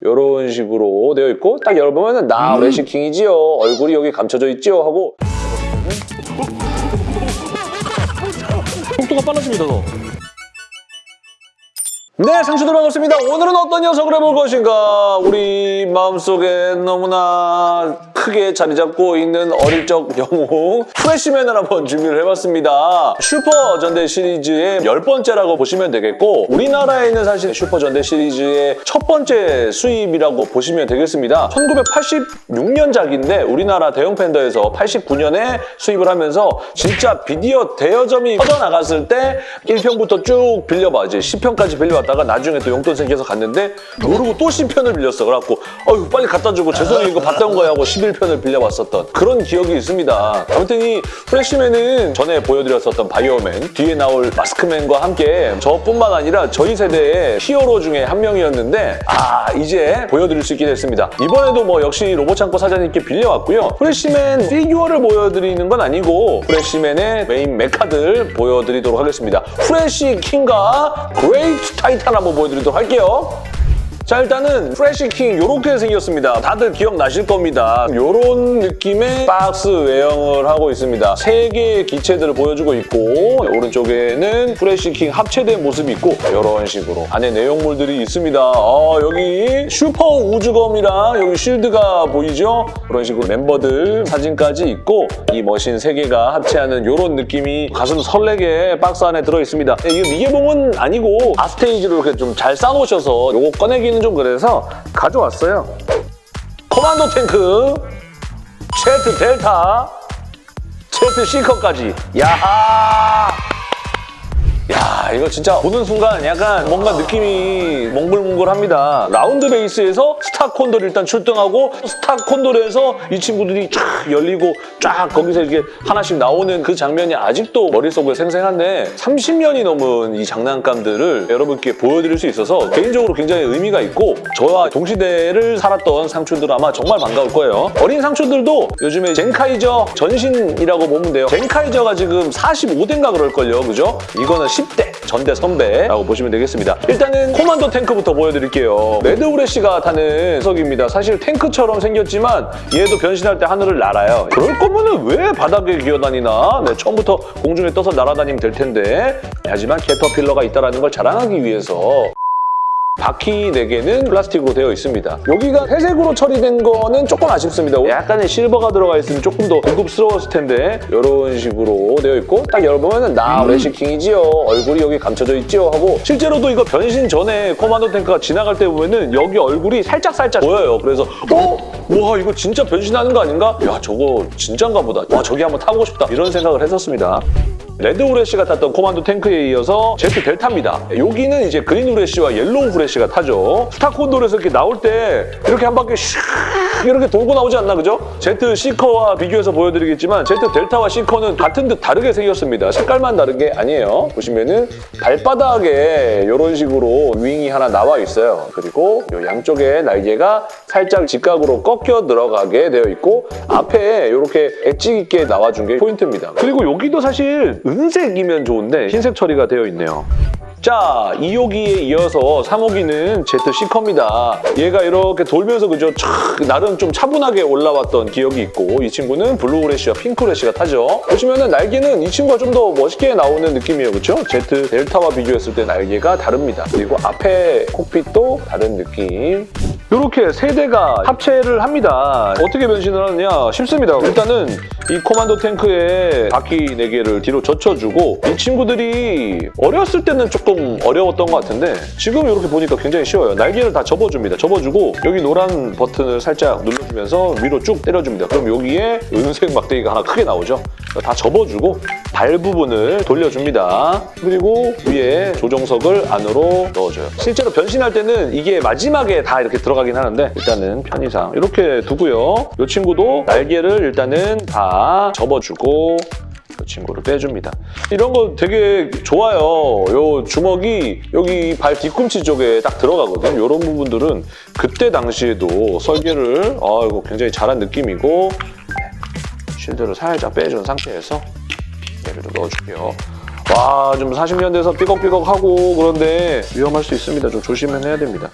이런 식으로 되어 있고 딱 열어보면 나 프레시킹이지요. 얼굴이 여기 감춰져 있지요 하고 속도가 빨라집니다, 더. 네, 상추들 반갑습니다. 오늘은 어떤 녀석을 해볼 것인가? 우리 마음속에 너무나 크게 자리 잡고 있는 어릴 적 영웅 프레시맨을 한번 준비를 해봤습니다. 슈퍼 전대 시리즈의 열 번째라고 보시면 되겠고 우리나라에는 사실 슈퍼 전대 시리즈의 첫 번째 수입이라고 보시면 되겠습니다. 1986년작인데 우리나라 대영팬더에서 89년에 수입을 하면서 진짜 비디오 대여점이 퍼져나갔을 때 1편부터 쭉 빌려봐 이제 10편까지 빌려 봤다가 나중에 또 용돈 생겨서 갔는데 모르고 또 10편을 빌렸어. 그래갖고 어휴 빨리 갖다 주고 죄송해요. 이거 봤던 거야 하고 11편을 빌려봤었던 그런 기억이 있습니다. 아무튼 이 프레시맨은 전에 보여드렸었던 바이오맨 뒤에 나올 마스크맨과 함께 저뿐만 아니라 저희 세대의 히어로 중에 한 명이었는데 아 이제 보여드릴 수 있게 됐습니다. 이번에도 뭐 역시 로봇창고 사장님께 빌려왔고요. 프레시맨 figure를 보여드리는 건 아니고 프레시맨의 main mecha들 보여드리도록 하겠습니다. 프레시 킹과 그레이트 타이탄 한번 보여드리도록 할게요 자 일단은 프레시킹 이렇게 생겼습니다. 다들 기억나실 겁니다. 이런 느낌의 박스 외형을 하고 있습니다. 세 개의 기체들을 보여주고 있고 오른쪽에는 프레시킹 합체된 모습이 있고 이런 식으로 안에 내용물들이 있습니다. 어, 여기 슈퍼 우주검이랑 여기 shield가 보이죠? 그런 식으로 멤버들 사진까지 있고 이 machine 세 개가 합체하는 이런 느낌이 가슴 설레게 박스 안에 들어있습니다. 네, 이게 미개봉은 아니고 아스테이지로 이렇게 좀 잘 싸놓으셔서 요거 꺼내기는 좀 그래서 가져왔어요. 코만도 탱크, 제트 델타, 제트 시커까지. 야하! 야 이거 진짜 보는 순간 약간 뭔가 느낌이 몽글몽글합니다. 라운드 베이스에서 스타 콘돌 일단 출동하고 스타 콘돌에서 이 친구들이 쫙 열리고 쫙 거기서 이렇게 하나씩 나오는 그 장면이 아직도 머릿속에 생생한데 30년이 넘은 이 장난감들을 여러분께 보여드릴 수 있어서 개인적으로 굉장히 의미가 있고 저와 동시대를 살았던 상추들 아마 정말 반가울 거예요. 어린 상추들도 요즘에 젠카이저 전신이라고 보면 돼요. 젠카이저가 지금 45대인가 그럴걸요. 그죠? 이거는 10대 전대 선배라고 보시면 되겠습니다. 일단은 코만도 탱크부터 보여드릴게요. 레드우레시가 타는 녀석입니다. 사실 탱크처럼 생겼지만 얘도 변신할 때 하늘을 날아요. 그럴 거면 은 왜 바닥에 기어다니나? 네, 처음부터 공중에 떠서 날아다니면 될 텐데 하지만 캐터필러가 있다는 걸 자랑하기 위해서 바퀴 4개는 플라스틱으로 되어 있습니다. 여기가 회색으로 처리된 거는 조금 아쉽습니다. 약간의 실버가 들어가 있으면 조금 더 고급스러웠을 텐데 이런 식으로 되어 있고 딱 열어보면 나 레시킹이지요. 얼굴이 여기 감춰져 있지요 하고 실제로도 이거 변신 전에 코만도 탱크가 지나갈 때 보면은 여기 얼굴이 살짝살짝 보여요. 그래서 어? 와 이거 진짜 변신하는 거 아닌가? 야 저거 진짠가 보다. 와 저기 한번 타보고 싶다. 이런 생각을 했었습니다. 레드 후레쉬가 탔던 코만도 탱크에 이어서 제트 델타입니다. 여기는 이제 그린 후레쉬와 옐로우 후레쉬가 타죠. 스타 콘돌에서 이렇게 나올 때 이렇게 한 바퀴 슉 이렇게 돌고 나오지 않나 그죠? 제트 시커와 비교해서 보여드리겠지만 제트 델타와 시커는 같은 듯 다르게 생겼습니다. 색깔만 다른 게 아니에요. 보시면은 발바닥에 이런 식으로 wing이 하나 나와 있어요. 그리고 이 양쪽에 날개가 살짝 직각으로 꺾여 들어가게 되어 있고 앞에 이렇게 엣지 있게 나와준 게 포인트입니다. 그리고 여기도 사실 은색이면 좋은데 흰색 처리가 되어 있네요. 자, 2호기에 이어서 3호기는 제트 시커입니다. 얘가 이렇게 돌면서 그죠? 촥 나름 좀 차분하게 올라왔던 기억이 있고 이 친구는 블루 후레쉬와 핑크 후레쉬가 타죠. 보시면은 날개는 이 친구가 좀 더 멋있게 나오는 느낌이에요. 그렇죠? 제트 델타와 비교했을 때 날개가 다릅니다. 그리고 앞에 cockpit도 다른 느낌. 이렇게 세 대가 합체를 합니다. 어떻게 변신을 하느냐? 쉽습니다. 일단은 이 코만도 탱크에 바퀴 4개를 뒤로 젖혀주고 이 친구들이 어렸을 때는 조금 어려웠던 것 같은데 지금 이렇게 보니까 굉장히 쉬워요. 날개를 다 접어줍니다. 접어주고 여기 노란 버튼을 살짝 눌러주면서 위로 쭉 때려줍니다. 그럼 여기에 은색 막대기가 하나 크게 나오죠. 다 접어주고 발 부분을 돌려줍니다. 그리고 위에 조정석을 안으로 넣어줘요. 실제로 변신할 때는 이게 마지막에 다 이렇게 들어가 긴 하는데 일단은 편의상 이렇게 두고요. 이 친구도 날개를 일단은 다 접어주고 이 친구를 빼줍니다. 이런 거 되게 좋아요. 요 주먹이 여기 발 뒤꿈치 쪽에 딱 들어가거든요. 이런 부분들은 그때 당시에도 설계를 아 이거 굉장히 잘한 느낌이고 쉴드를 살짝 빼준 상태에서 얘를 좀 넣어줄게요. 와, 좀 40년대에서 삐걱삐걱하고 그런데 위험할 수 있습니다. 좀 조심은 해야 됩니다.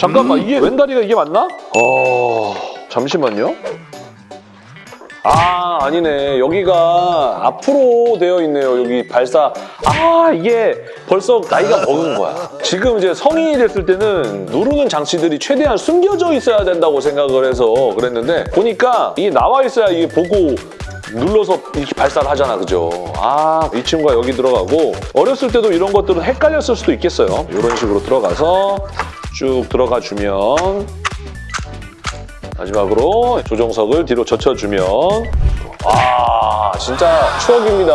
잠깐만 이게 왼다리가 이게 맞나? 어 잠시만요. 아 아니네. 여기가 앞으로 되어 있네요 여기 발사. 아 이게 벌써 나이가 먹은 거야. 지금 이제 성인이 됐을 때는 누르는 장치들이 최대한 숨겨져 있어야 된다고 생각을 해서 그랬는데 보니까 이게 나와 있어야 이게 보고 눌러서 이렇게 발사를 하잖아 그죠? 아 이 친구가 여기 들어가고 어렸을 때도 이런 것들은 헷갈렸을 수도 있겠어요. 이런 식으로 들어가서 쭉 들어가 주면 마지막으로 조종석을 뒤로 젖혀주면 아 진짜 추억입니다.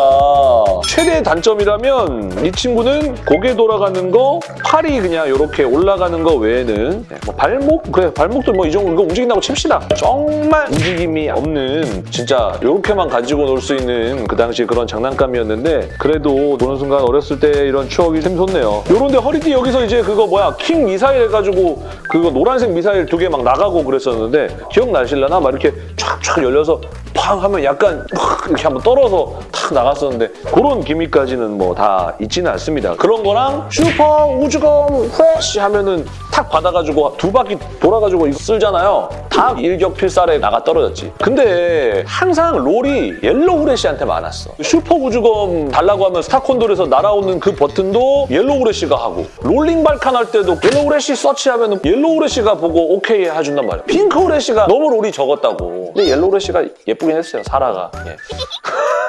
최대 단점이라면 이 친구는 고개 돌아가는 거, 팔이 그냥 이렇게 올라가는 거 외에는 네, 뭐 발목? 그래 발목도 뭐 이 정도 이거 움직인다고 칩시다. 정말 움직임이 없는 진짜 이렇게만 가지고 놀 수 있는 그 당시 그런 장난감이었는데 그래도 보는 순간 어렸을 때 이런 추억이 샘솟네요. 요런데 허리띠 여기서 이제 그거 뭐야 킹 미사일 해가지고 그거 노란색 미사일 두 개 막 나가고 그랬었는데 기억나실려나? 막 이렇게 촥촥 열려서 팡 하면 약간 확 이렇게 한번 떨어서 탁 나갔었는데 그런 gimmick까지는 뭐 다 있지는 않습니다. 그런 거랑 슈퍼 우주검 프레쉬 하면은 탁 받아가지고 두 바퀴 돌아가지고 이거 쓸잖아요. 다 일격 필살에 나가 떨어졌지. 근데 항상 role이 옐로우 후레쉬한테 많았어. 슈퍼 우주검 달라고 하면 스타콘돌에서 날아오는 그 버튼도 옐로우 후레쉬가 하고 롤링 발칸 할 때도 옐로우 후레쉬 search하면 옐로우 후레쉬가 보고 오케이 해준단 말이야. 핑크 후레쉬가 너무 role이 적었다고. 근데 옐로우 후레쉬가 예쁘긴 했어요, 사라가. 예.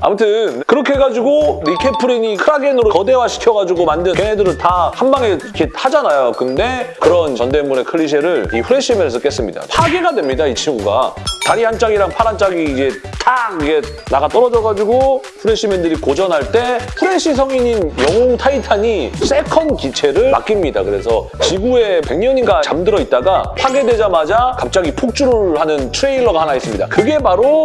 아무튼 그렇게 해가지고 이 케프렌이 크라겐으로 거대화 시켜가지고 만든 걔네들을 다 한 방에 이렇게 하잖아요. 근데 그런 전대물의 클리셰를 이 프레시맨에서 깼습니다. 파괴가 됩니다, 이 친구가. 다리 한 짝이랑 팔 한 짝이 이제 탁 이게 나가 떨어져가지고 프레시맨들이 고전할 때 프레시 성인인 영웅 타이탄이 second 기체를 맡깁니다. 그래서 지구에 100년인가 잠들어 있다가 파괴되자마자 갑자기 폭주를 하는 트레일러가 하나 있습니다. 그게 바로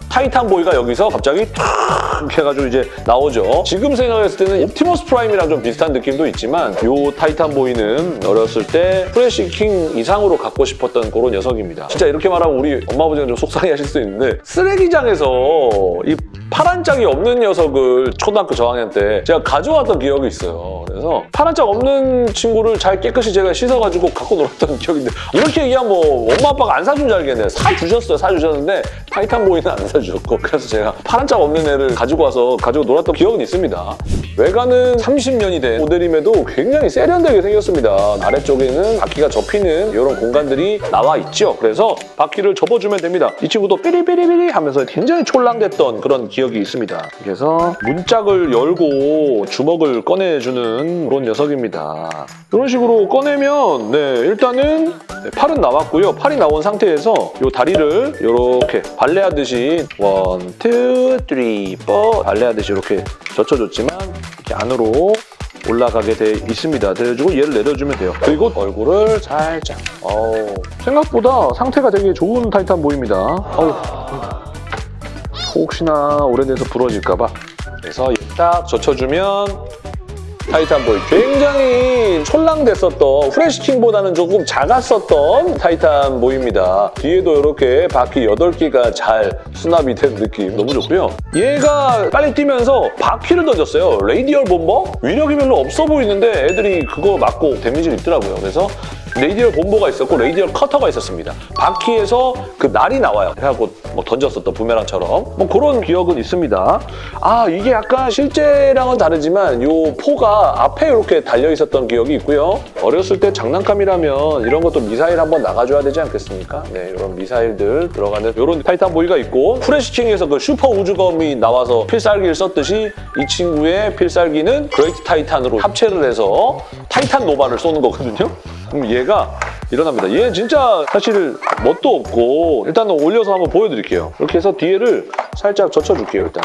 타이탄 보이가 여기서 갑자기 탁 해가지고 이제 나오죠. 지금 생각했을 때는 옵티머스 프라임이랑 좀 비슷한 느낌도 있지만 요 타이탄 보이는 어렸을 때 프레쉬 킹 이상으로 갖고 싶었던 그런 녀석입니다. 진짜 이렇게 말하면 우리 엄마 아버지가 좀 속상해하실 수 있는데 쓰레기장에서 이 파란 짝이 없는 녀석을 초등학교 저학년 때 제가 가져왔던 기억이 있어요. 그래서 파란 짝 없는 친구를 잘 깨끗이 제가 씻어가지고 갖고 놀았던 기억인데 이렇게 얘기하면 뭐 엄마 아빠가 안 사준 줄 알겠네. 사주셨어요. 사주셨는데 타이탄 보이는 안 사주셨고 그래서 제가 파란 짝 없는 애를 가지고 와서 가지고 놀았던 기억은 있습니다. 외관은 30년이 된 모델임에도 굉장히 세련되게 생겼습니다. 아래쪽에는 바퀴가 접히는 이런 공간들이 나와 있죠. 그래서 바퀴를 접어주면 됩니다. 이 친구도 삐리삐리삐리 하면서 굉장히 촐랑댔던 그런 기억이 있습니다. 그래서 문짝을 열고 주먹을 꺼내주는 그런 녀석입니다. 이런 식으로 꺼내면 네 일단은 네, 팔은 나왔고요. 팔이 나온 상태에서 이 다리를 이렇게 발레하듯이 one, two, three, four 발레하듯이 이렇게 젖혀줬지만 이렇게 안으로 올라가게 돼 있습니다. 내려주고 얘를 내려주면 돼요. 그리고 얼굴을 살짝. 어우, 생각보다 상태가 되게 좋은 타이탄 보입니다. 어우, 혹시나 오래돼서 부러질까봐. 그래서 딱 젖혀주면 타이탄 보이 굉장히 촐랑댔었던 프레시킹보다는 조금 작았었던 타이탄 보입니다. 뒤에도 이렇게 바퀴 8개가 잘 수납이 된 느낌 너무 좋고요. 얘가 빨리 뛰면서 바퀴를 던졌어요. radial bomber? 위력이 별로 없어 보이는데 애들이 그거 맞고 데미지를 입더라고요. 그래서 radial bomber가 있었고 radial cutter가 있었습니다. 바퀴에서 그 날이 나와요. 그래갖고 뭐 던졌었던 부메랑처럼 뭐 그런 기억은 있습니다. 아 이게 약간 실제랑은 다르지만 요 포가 앞에 이렇게 달려 있었던 기억이 있고요. 어렸을 때 장난감이라면 이런 것도 미사일 한번 나가줘야 되지 않겠습니까? 네 이런 미사일들 들어가는 이런 타이탄 보이가 있고 프레시킹에서 그 슈퍼 우주검이 나와서 필살기를 썼듯이 이 친구의 필살기는 그레이트 타이탄으로 합체를 해서 타이탄 노바를 쏘는 거거든요. 그럼 얘가 일어납니다. 얘 진짜 사실 멋도 없고 일단은 올려서 한번 보여드릴게요. 이렇게 해서 뒤에를 살짝 젖혀줄게요, 일단.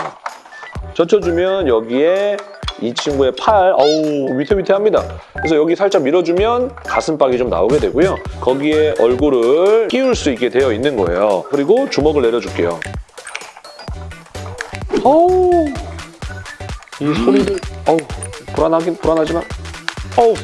젖혀주면 여기에 이 친구의 팔, 어우 위태위태합니다. 그래서 여기 살짝 밀어주면 가슴팍이 좀 나오게 되고요. 거기에 얼굴을 끼울 수 있게 되어 있는 거예요. 그리고 주먹을 내려줄게요. 어우 이 소리를 어우 불안하긴 불안하지만 어우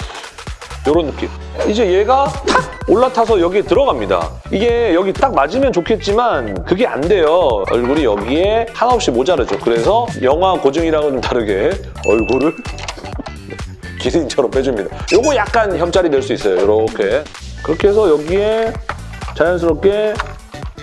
이런 느낌. 이제 얘가 탁 올라타서 여기에 들어갑니다. 이게 여기 딱 맞으면 좋겠지만 그게 안 돼요. 얼굴이 여기에 한없이 모자르죠. 그래서 영화 고증이랑은 좀 다르게 얼굴을 기린처럼 빼줍니다. 요거 약간 혐짤이 될 수 있어요. 이렇게. 그렇게 해서 여기에 자연스럽게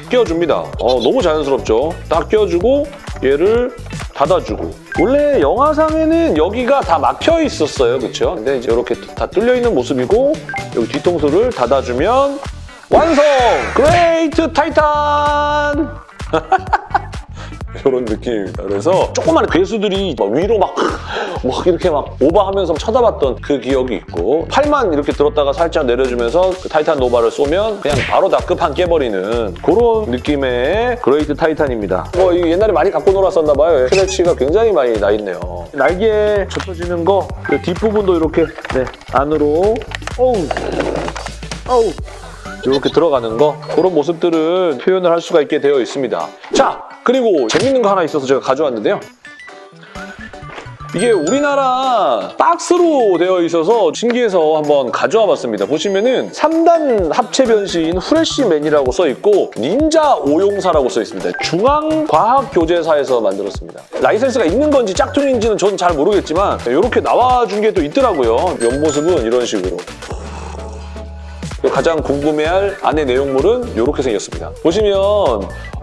끼워줍니다. 어, 너무 자연스럽죠? 딱 끼워주고 얘를 닫아주고 원래 영화상에는 여기가 다 막혀 있었어요. 그렇죠? 근데 이제 이렇게 다 뚫려 있는 모습이고 여기 뒤통수를 닫아주면 완성! 그레이트 타이탄! 이런 느낌입니다. 그래서 조그마한 괴수들이 막 위로 막, 막 이렇게 막 오버하면서 쳐다봤던 그 기억이 있고 팔만 이렇게 들었다가 살짝 내려주면서 그 타이탄 노바를 쏘면 그냥 바로 다 끝판 깨버리는 그런 느낌의 그레이트 타이탄입니다. 뭐 옛날에 많이 갖고 놀았었나 봐요. 스크래치가 굉장히 많이 나 있네요. 날개에 젖혀지는 거, 그 뒷부분도 이렇게 네, 안으로 어우, 어우 이렇게 들어가는 거 그런 모습들은 표현을 할 수가 있게 되어 있습니다. 자 그리고 재밌는 거 하나 있어서 제가 가져왔는데요. 이게 우리나라 박스로 되어 있어서 신기해서 한번 가져와 봤습니다. 보시면은 3단 합체 변신 후레쉬맨이라고 써 있고 닌자 오용사라고 써 있습니다. 중앙과학교재사에서 만들었습니다. 라이센스가 있는 건지 짝퉁인지는 저는 잘 모르겠지만 이렇게 나와준 게 또 있더라고요. 옆모습은 이런 식으로. 가장 궁금해할 안의 내용물은 이렇게 생겼습니다. 보시면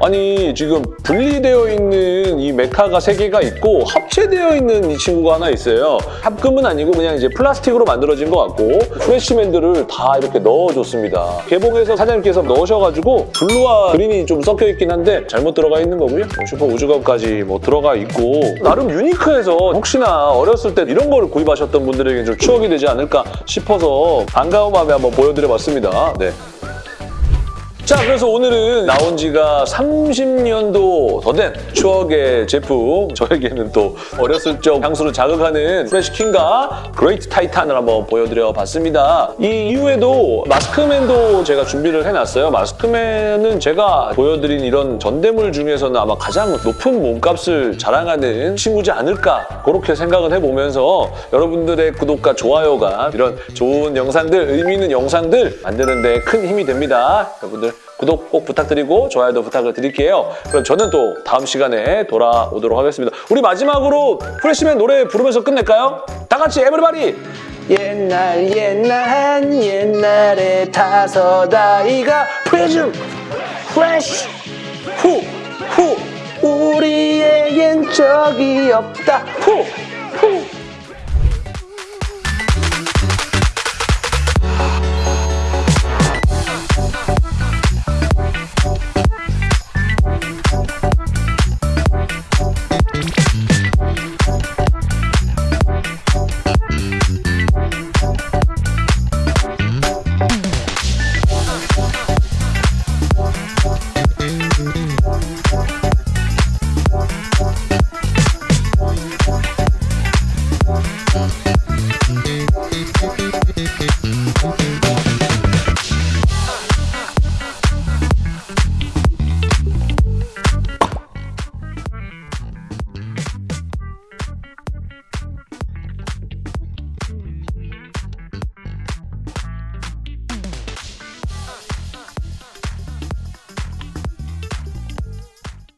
아니 지금 분리되어 있는 이 mecha가 세 개가 있고 합체되어 있는 이 친구가 하나 있어요. 합금은 아니고 그냥 이제 플라스틱으로 만들어진 것 같고 프레시맨들을 다 이렇게 넣어줬습니다. 개봉해서 사장님께서 넣으셔가지고 blue와 green이 좀 섞여 있긴 한데 잘못 들어가 있는 거고요. 뭐 슈퍼 우주검까지 뭐 들어가 있고 나름 unique해서 혹시나 어렸을 때 이런 거를 구입하셨던 분들에게 좀 추억이 되지 않을까 싶어서 반가운 마음에 한번 보여드려봤습니다. 네. 자, 그래서 오늘은 나온 지가 30년도 더 된 추억의 제품 저에게는 또 어렸을 적 향수를 자극하는 프레시킹과 그레이트 타이탄을 한번 보여드려 봤습니다. 이 이후에도 마스크맨도 제가 준비를 해놨어요. 마스크맨은 제가 보여드린 이런 전대물 중에서는 아마 가장 높은 몸값을 자랑하는 친구지 않을까 그렇게 생각을 해보면서 여러분들의 구독과 좋아요가 이런 좋은 영상들, 의미 있는 영상들 만드는 데 큰 힘이 됩니다. 여러분들 구독 꼭 부탁드리고 좋아요도 부탁을 드릴게요. 그럼 저는 또 다음 시간에 돌아오도록 하겠습니다. 우리 마지막으로 프레시맨 노래 부르면서 끝낼까요? 다 같이 에브리바디! 옛날 옛날 한 옛날에 다섯 아이가 프레즘 프레쉬 후후 우리에겐 적이 없다 후